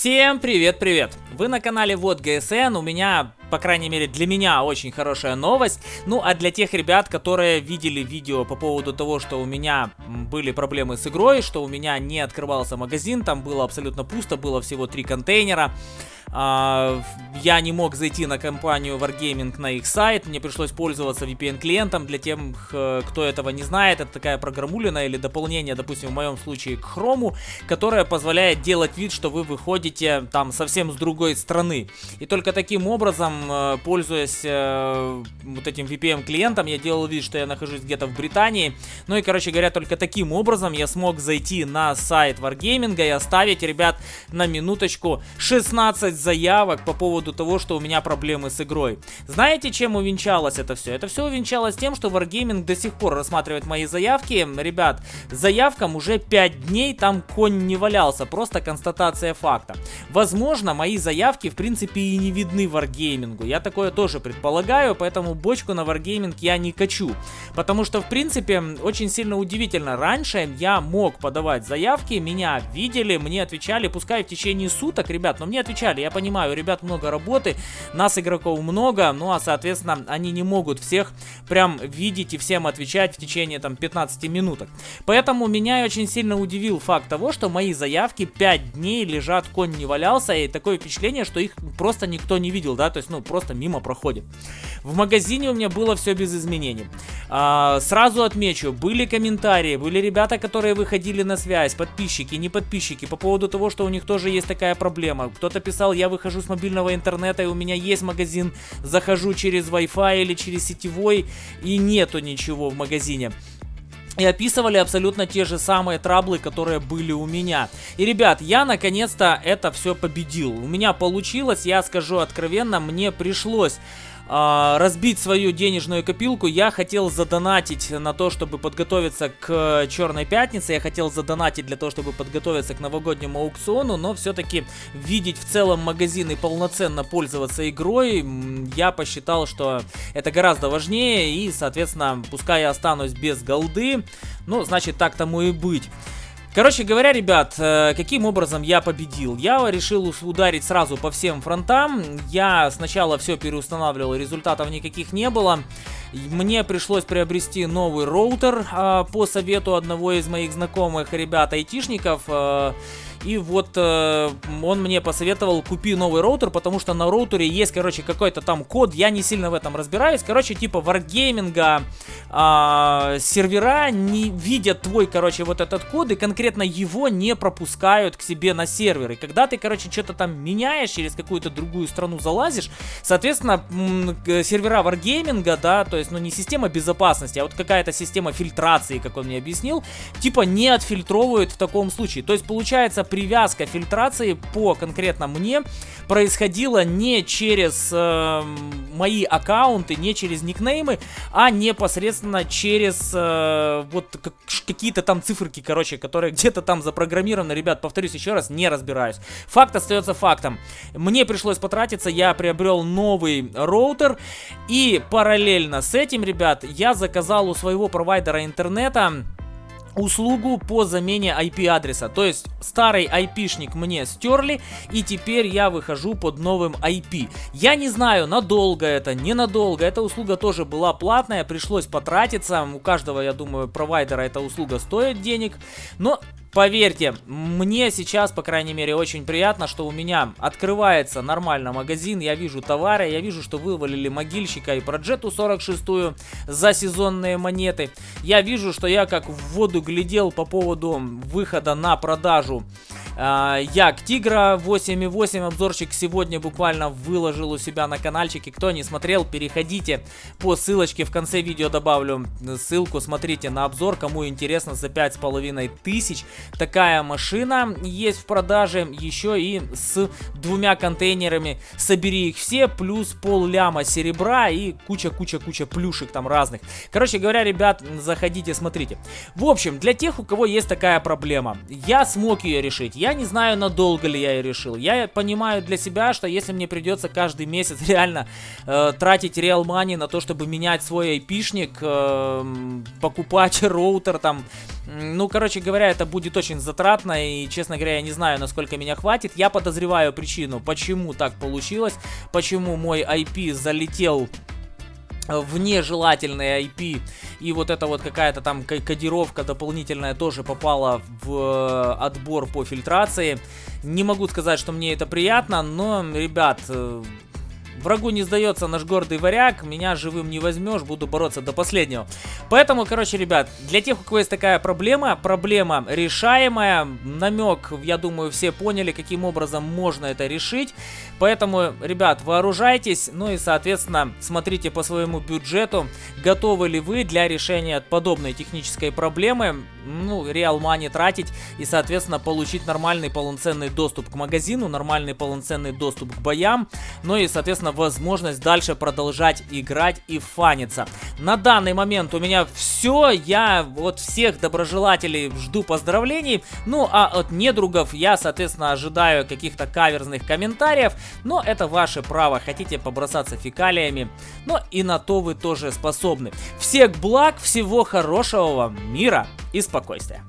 Всем привет-привет! Вы на канале Вот ГСН, у меня, по крайней мере для меня, очень хорошая новость. Ну а для тех ребят, которые видели видео по поводу того, что у меня были проблемы с игрой, что у меня не открывался магазин, там было абсолютно пусто, было всего три контейнера. А, я не мог зайти на компанию Wargaming на их сайт, мне пришлось пользоваться VPN-клиентом. Для тех, кто этого не знает, это такая программулина или дополнение, допустим, в моем случае к Chrome, которое позволяет делать вид, что вы выходите там совсем с другой страны. И только таким образом, э, пользуясь э, вот этим VPN-клиентом, я делал вид, что я нахожусь где-то в Британии. Ну и, короче говоря, только таким образом я смог зайти на сайт Wargaming и оставить, ребят, на минуточку 16 заявок по поводу того, что у меня проблемы с игрой. Знаете, чем увенчалось это все? Это все увенчалось тем, что Wargaming до сих пор рассматривает мои заявки. Ребят, заявкам уже 5 дней там конь не валялся, просто констатация факта. Возможно, мои заявки в принципе и не видны Wargaming. Я такое тоже предполагаю, поэтому бочку на Wargaming я не качу. Потому что, в принципе, очень сильно удивительно. Раньше я мог подавать заявки, меня видели, мне отвечали, пускай в течение суток, ребят, но мне отвечали. Я понимаю, у ребят много работы, нас игроков много, ну а соответственно они не могут всех прям видеть и всем отвечать в течение там 15 минуток. Поэтому меня очень сильно удивил факт того, что мои заявки 5 дней лежат, конь не валялся, и такое впечатление, что их просто никто не видел, да, то есть ну просто мимо проходит. В магазине у меня было все без изменений. А, сразу отмечу, были комментарии, были ребята, которые выходили на связь, подписчики, не подписчики, по поводу того, что у них тоже есть такая проблема. Кто-то писал, я выхожу с мобильного интернета, и у меня есть магазин, захожу через Wi-Fi или через сетевой, и нету ничего в магазине и описывали абсолютно те же самые траблы, которые были у меня. И, ребят, я наконец-то это все победил. У меня получилось, я скажу откровенно, мне пришлось разбить свою денежную копилку, я хотел задонатить на то, чтобы подготовиться к Черной Пятнице, я хотел задонатить для того, чтобы подготовиться к новогоднему аукциону, но все-таки видеть в целом магазин и полноценно пользоваться игрой, я посчитал, что это гораздо важнее, и, соответственно, пускай я останусь без голды, ну, значит, так тому и быть. Короче говоря, ребят, э, каким образом я победил? Я решил ударить сразу по всем фронтам. Я сначала все переустанавливал, результатов никаких не было. Мне пришлось приобрести новый роутер э, по совету одного из моих знакомых ребят айтишников. Э, и вот э, он мне посоветовал, купи новый роутер, потому что на роутере есть, короче, какой-то там код, я не сильно в этом разбираюсь. Короче, типа варгейминга э, сервера не видят твой, короче, вот этот код, и конкретно его не пропускают к себе на сервер. И когда ты, короче, что-то там меняешь, через какую-то другую страну залазишь, соответственно, сервера варгейминга, да, то есть, ну, не система безопасности, а вот какая-то система фильтрации, как он мне объяснил, типа не отфильтровывают в таком случае. То есть, получается, привязка фильтрации по конкретно мне происходила не через э, мои аккаунты, не через никнеймы, а непосредственно через э, вот какие-то там циферки, короче, которые где-то там запрограммированы. Ребят, повторюсь еще раз, не разбираюсь. Факт остается фактом. Мне пришлось потратиться, я приобрел новый роутер, и параллельно с этим, ребят, я заказал у своего провайдера интернета услугу по замене IP-адреса. То есть старый IP-шник мне стерли, и теперь я выхожу под новым IP. Я не знаю, надолго это, ненадолго. Эта услуга тоже была платная, пришлось потратиться. У каждого, я думаю, провайдера эта услуга стоит денег. Но Поверьте, мне сейчас, по крайней мере, очень приятно, что у меня открывается нормально магазин, я вижу товары, я вижу, что вывалили могильщика и проджету 46 за сезонные монеты. Я вижу, что я как в воду глядел по поводу выхода на продажу а, Як Тигра 8.8 обзорчик сегодня буквально выложил у себя на каналчике. Кто не смотрел, переходите по ссылочке в конце видео добавлю ссылку. Смотрите на обзор, кому интересно за 5,5 тысяч. Такая машина есть в продаже еще и с двумя контейнерами. Собери их все, плюс пол ляма серебра и куча-куча-куча плюшек там разных. Короче говоря, ребят, заходите, смотрите. В общем, для тех, у кого есть такая проблема, я смог ее решить. Я я не знаю, надолго ли я ее решил. Я понимаю для себя, что если мне придется каждый месяц реально э, тратить реал мани на то, чтобы менять свой айпишник, э, покупать роутер там, Ну, короче говоря, это будет очень затратно, и, честно говоря, я не знаю, насколько меня хватит. Я подозреваю причину, почему так получилось, почему мой IP залетел в нежелательные IP и вот эта вот какая-то там кодировка дополнительная тоже попала в э, отбор по фильтрации. Не могу сказать, что мне это приятно, но, ребят, э, Врагу не сдается наш гордый варяг, меня живым не возьмешь, буду бороться до последнего. Поэтому, короче, ребят, для тех, у кого есть такая проблема, проблема решаемая, намек, я думаю, все поняли, каким образом можно это решить. Поэтому, ребят, вооружайтесь, ну и, соответственно, смотрите по своему бюджету, готовы ли вы для решения подобной технической проблемы, ну, реал money тратить и, соответственно, получить нормальный полноценный доступ к магазину, нормальный полноценный доступ к боям, ну и, соответственно, возможность дальше продолжать играть и фаниться. На данный момент у меня все, я вот всех доброжелателей жду поздравлений, ну а от недругов я, соответственно, ожидаю каких-то каверзных комментариев, но это ваше право, хотите побросаться фекалиями, но и на то вы тоже способны. Всех благ, всего хорошего вам мира и спокойствия.